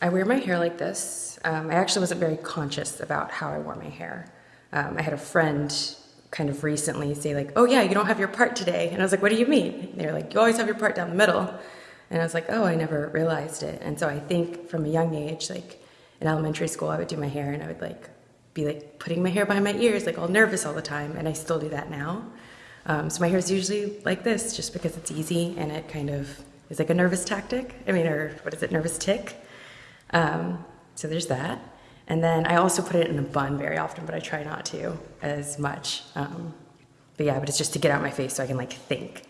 I wear my hair like this. Um, I actually wasn't very conscious about how I wore my hair. Um, I had a friend kind of recently say like, "Oh yeah, you don't have your part today," and I was like, "What do you mean?" They're like, "You always have your part down the middle," and I was like, "Oh, I never realized it." And so I think from a young age, like in elementary school, I would do my hair and I would like be like putting my hair behind my ears, like all nervous all the time, and I still do that now. Um, so my hair is usually like this, just because it's easy and it kind of is like a nervous tactic. I mean, or what is it, nervous tick? Um, so there's that. And then I also put it in a bun very often, but I try not to as much. Um, but yeah, but it's just to get out my face so I can like think.